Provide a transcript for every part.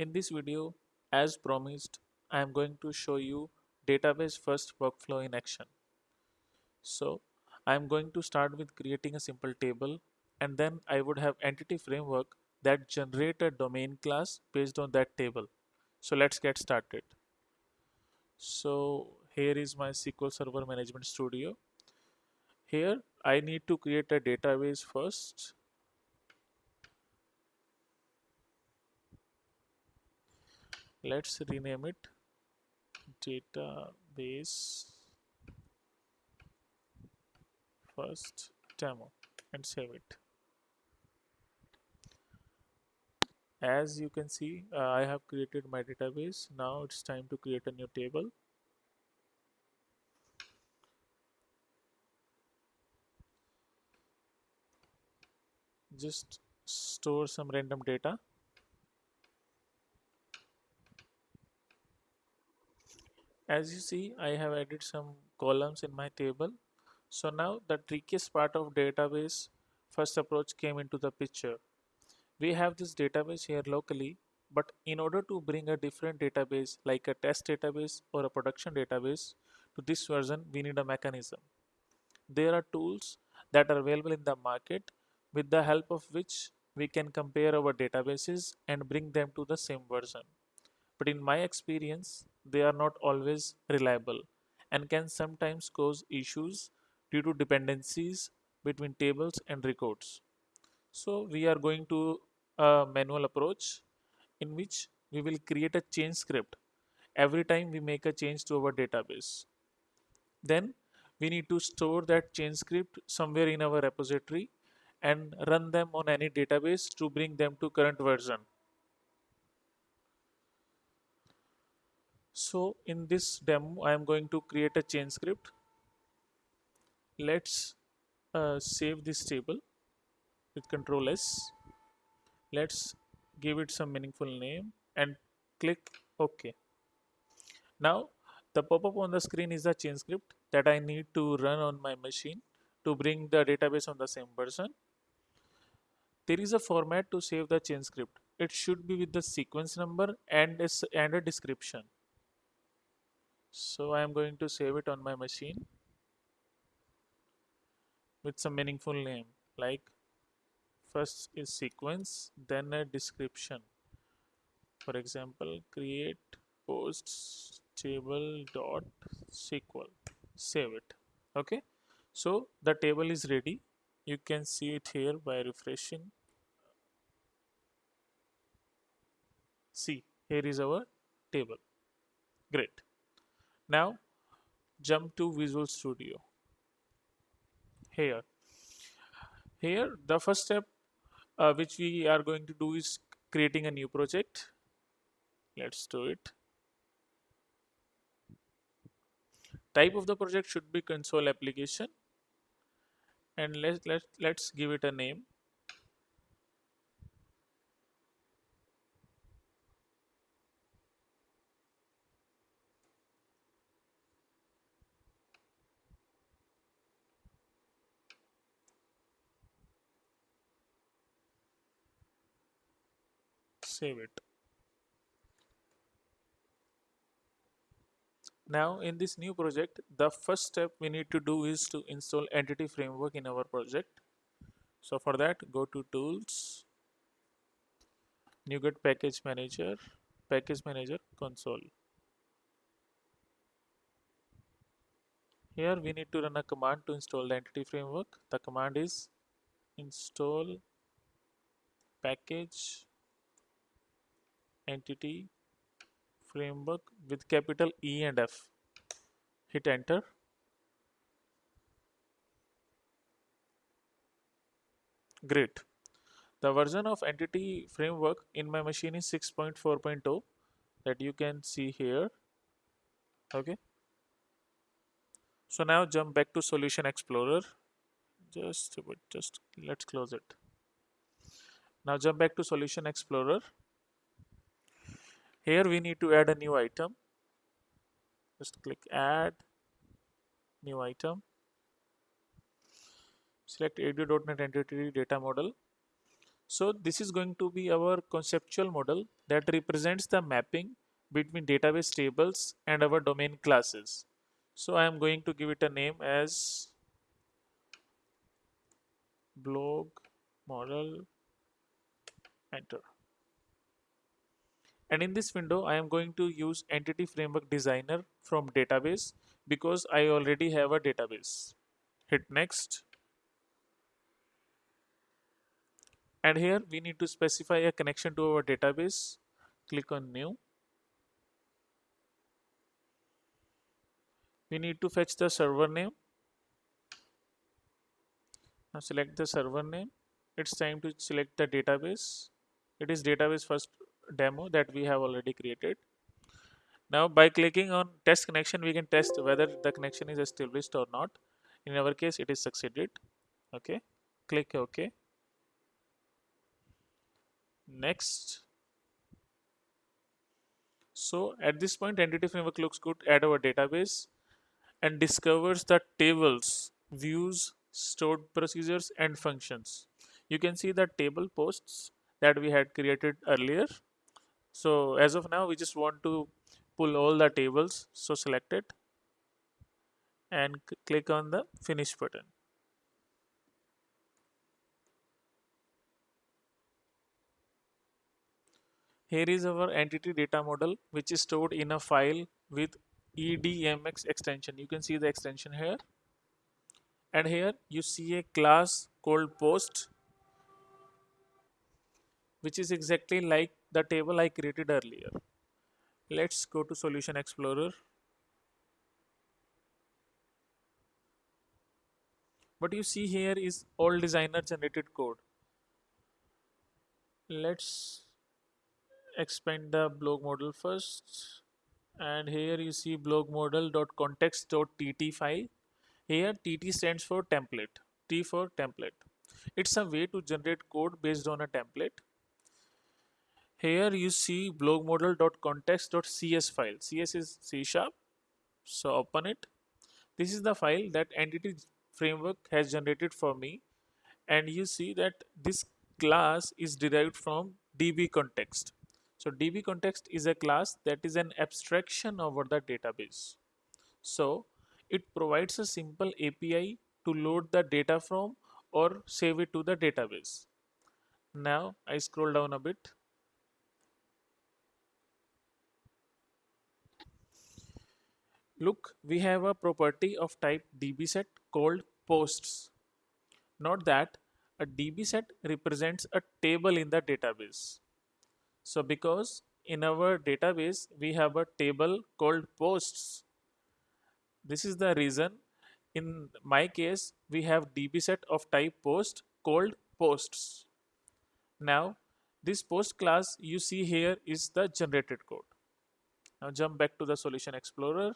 In this video, as promised, I am going to show you database first workflow in action. So I am going to start with creating a simple table and then I would have entity framework that generate a domain class based on that table. So let's get started. So here is my SQL Server Management Studio. Here I need to create a database first let's rename it database first demo and save it. As you can see uh, I have created my database. Now it's time to create a new table. Just store some random data as you see I have added some columns in my table. So now the trickiest part of database first approach came into the picture. We have this database here locally but in order to bring a different database like a test database or a production database to this version we need a mechanism. There are tools that are available in the market with the help of which we can compare our databases and bring them to the same version. But in my experience they are not always reliable and can sometimes cause issues due to dependencies between tables and records. So we are going to a manual approach in which we will create a change script every time we make a change to our database. Then we need to store that change script somewhere in our repository and run them on any database to bring them to current version. So in this demo I am going to create a change script. Let's uh, save this table with control S. Let's give it some meaningful name and click OK. Now the pop-up on the screen is the change script that I need to run on my machine to bring the database on the same version there is a format to save the change script. It should be with the sequence number and a, and a description so I am going to save it on my machine with some meaningful name. Like first is sequence then a description. For example create posts table dot SQL save it. Okay? So the table is ready. You can see it here by refreshing. See here is our table. Great now jump to Visual Studio. Here, here the first step uh, which we are going to do is creating a new project. Let's do it. Type of the project should be console application and let's let, let's give it a name save it. Now in this new project, the first step we need to do is to install entity framework in our project. So for that, go to tools, NuGet package manager, package manager console. Here we need to run a command to install the entity framework. The command is install package entity framework with capital E and F. Hit enter. Great. The version of entity framework in my machine is 6.4.0 that you can see here. Okay. So now jump back to Solution Explorer. Just, just let's close it. Now jump back to Solution Explorer here we need to add a new item. Just click add new item. Select ADO.NET entity data model. So this is going to be our conceptual model that represents the mapping between database tables and our domain classes. So I am going to give it a name as blog model. Enter and in this window I am going to use entity framework designer from database because I already have a database. Hit next. And here we need to specify a connection to our database. Click on new. We need to fetch the server name. Now select the server name. It's time to select the database. It is database first demo that we have already created. Now by clicking on test connection we can test whether the connection is established or not. In our case it is succeeded. Okay. Click ok. Next. So at this point entity framework looks good at our database and discovers the tables views stored procedures and functions. You can see the table posts that we had created earlier so as of now we just want to pull all the tables. So select it and click on the finish button. Here is our entity data model which is stored in a file with edmx extension. You can see the extension here. And here you see a class called post which is exactly like the table I created earlier. Let's go to Solution Explorer. What you see here is all designer generated code. Let's expand the blog model first and here you see blog model.context.tt file here tt stands for template t for template it's a way to generate code based on a template here you see blog model.context.cs file cs is c sharp. So open it. This is the file that entity framework has generated for me. And you see that this class is derived from db context. So db context is a class that is an abstraction over the database. So it provides a simple api to load the data from or save it to the database. Now i scroll down a bit Look, we have a property of type dbset called posts. Note that a dbset represents a table in the database. So because in our database we have a table called posts. This is the reason in my case we have dbset of type post called posts. Now this post class you see here is the generated code. Now jump back to the solution explorer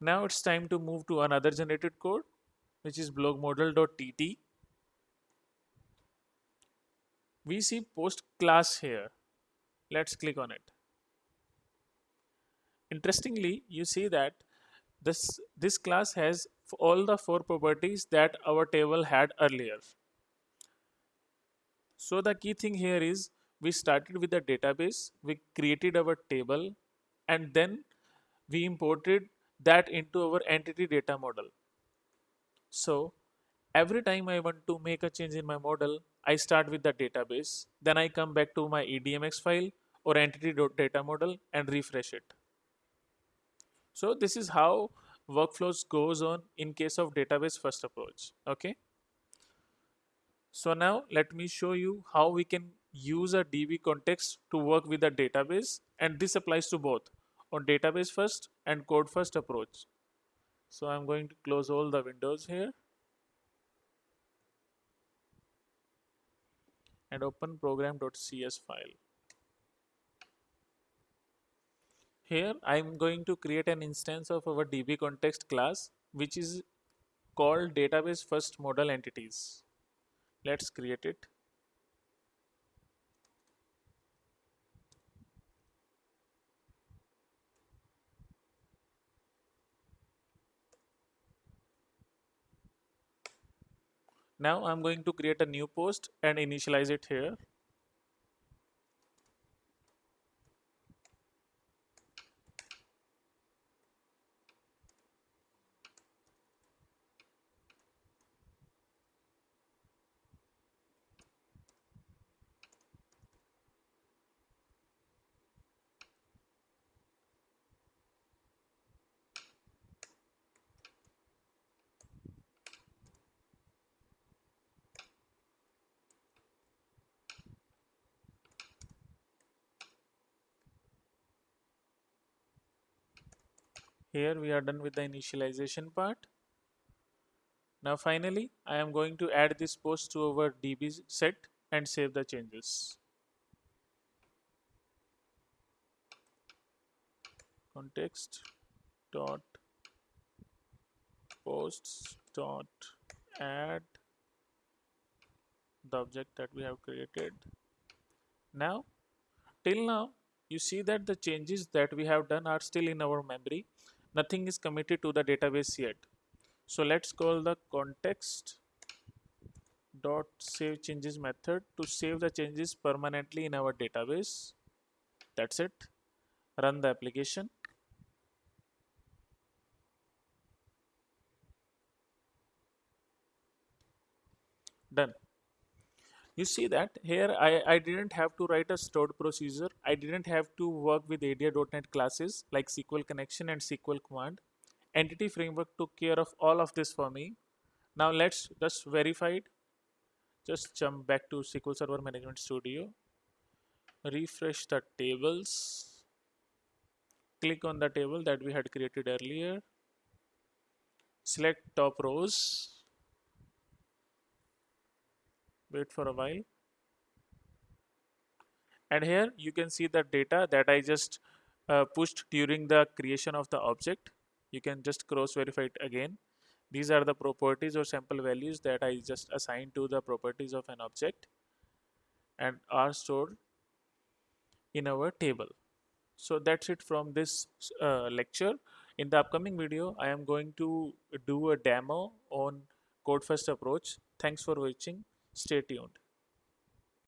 now it's time to move to another generated code, which is blogmodel.tt. We see post class here. Let's click on it. Interestingly, you see that this, this class has all the four properties that our table had earlier. So the key thing here is we started with the database, we created our table, and then we imported that into our entity data model. So every time I want to make a change in my model, I start with the database, then I come back to my EDMX file or entity data model and refresh it. So this is how workflows goes on in case of database first approach. Okay. So now let me show you how we can use a DB context to work with a database and this applies to both on database first and code first approach. So I'm going to close all the windows here and open program.cs file. Here I'm going to create an instance of our DB context class which is called database first model entities. Let's create it. Now I'm going to create a new post and initialize it here. Here we are done with the initialization part. Now finally, I am going to add this post to our DB set and save the changes. Context dot posts dot add the object that we have created. Now, till now, you see that the changes that we have done are still in our memory nothing is committed to the database yet. So let's call the context dot save changes method to save the changes permanently in our database. That's it. Run the application. Done you see that? Here I, I didn't have to write a stored procedure. I didn't have to work with ADO.NET classes like SQL connection and SQL command. Entity framework took care of all of this for me. Now let's just verify it. Just jump back to SQL Server Management Studio. Refresh the tables. Click on the table that we had created earlier. Select top rows wait for a while. And here you can see the data that I just uh, pushed during the creation of the object. You can just cross verify it again. These are the properties or sample values that I just assigned to the properties of an object and are stored in our table. So that's it from this uh, lecture. In the upcoming video I am going to do a demo on code first approach. Thanks for watching Stay tuned.